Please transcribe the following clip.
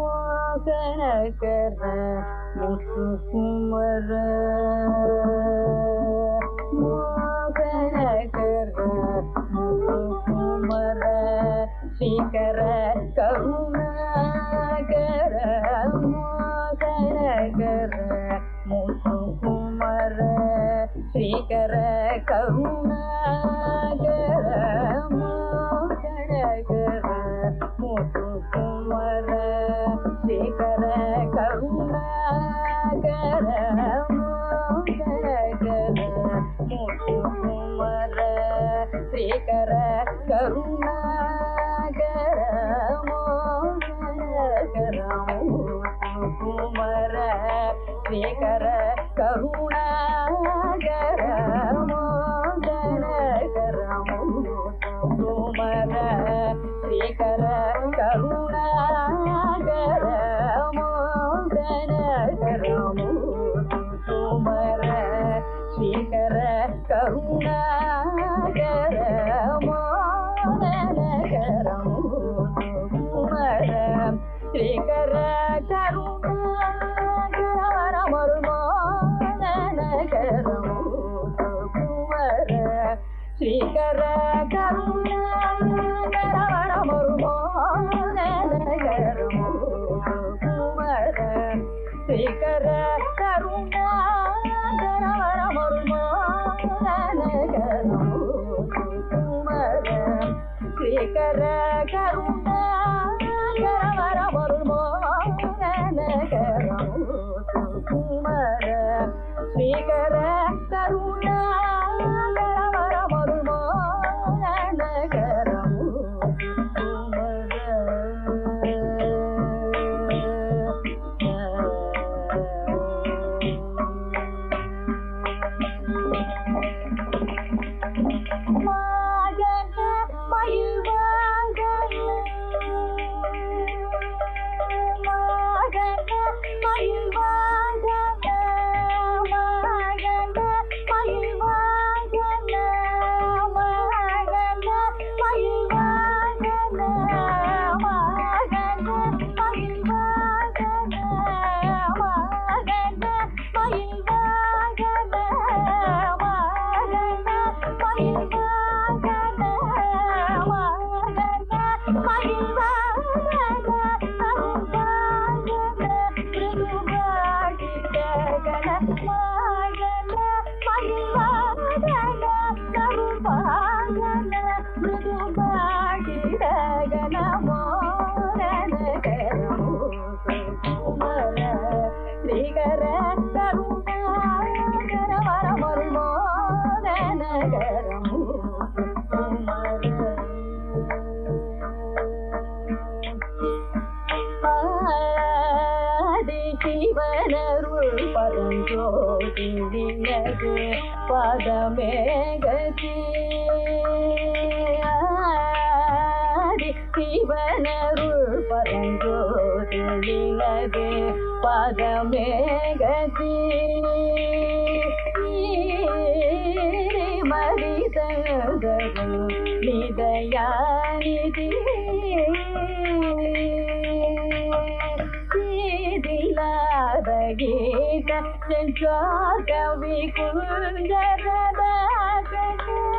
மோகன கர முத்து குமர மோகன கர முத்து குமர சீகர கருணாகர மோகன கர முத்து குமர ஸ்ரீகர கருணாகர மோகன கர முத்து குமர கர கருணாகர முத்துமர ஸ்ரீகர கருணாகர குமர ஸ்ரீகர கருணாகர மோகர குமர ஸ்ரீகர ಶ್ರೀಕರ ಕರುಣಾಕರವಣ ಶ್ರೀಕರ ಕರುಣಾಕರವಣ ಶ್ರೀಕರ ಕರುಣಾಕರವಣ ಕುಮಾರ ಶ್ರೀಕರ ಕರುಣ திண்டினது பதமேகதி சிவனருள் பரங்கோ திண்டினது பதமேகதி மரிதரும் நிதயானிதி தீதிலாதகே Sen kar kalbi kundere ben